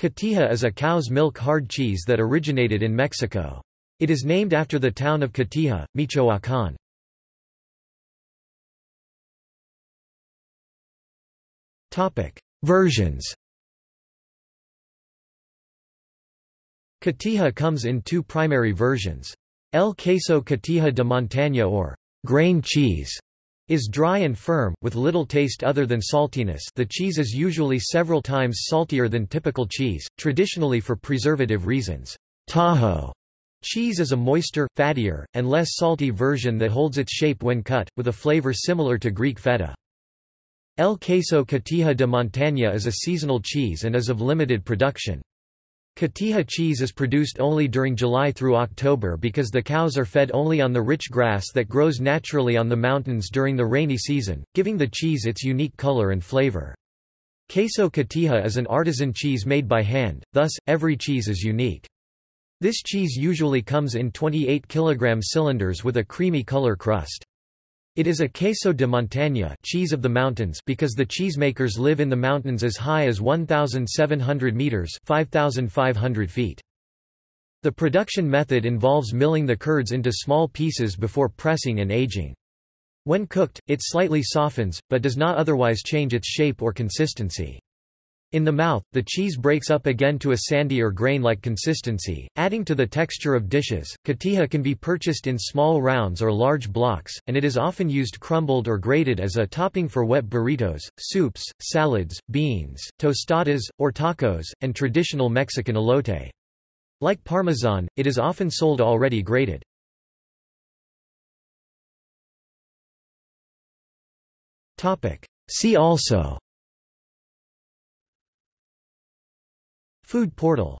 Cotija is a cow's milk hard cheese that originated in Mexico. It is named after the town of Cotija, Michoacán. Versions Cotija comes in two primary versions. El queso cotija de montaña or grain cheese is dry and firm, with little taste other than saltiness the cheese is usually several times saltier than typical cheese, traditionally for preservative reasons. Tajo cheese is a moister, fattier, and less salty version that holds its shape when cut, with a flavor similar to Greek feta. El queso cotija de montaña is a seasonal cheese and is of limited production. Cotija cheese is produced only during July through October because the cows are fed only on the rich grass that grows naturally on the mountains during the rainy season, giving the cheese its unique color and flavor. Queso cotija is an artisan cheese made by hand, thus, every cheese is unique. This cheese usually comes in 28 kg cylinders with a creamy color crust. It is a queso de montaña cheese of the mountains because the cheesemakers live in the mountains as high as 1,700 meters 5,500 feet. The production method involves milling the curds into small pieces before pressing and aging. When cooked, it slightly softens, but does not otherwise change its shape or consistency. In the mouth, the cheese breaks up again to a sandy or grain-like consistency, adding to the texture of dishes. Cotija can be purchased in small rounds or large blocks, and it is often used crumbled or grated as a topping for wet burritos, soups, salads, beans, tostadas, or tacos, and traditional Mexican elote. Like Parmesan, it is often sold already grated. See also Food portal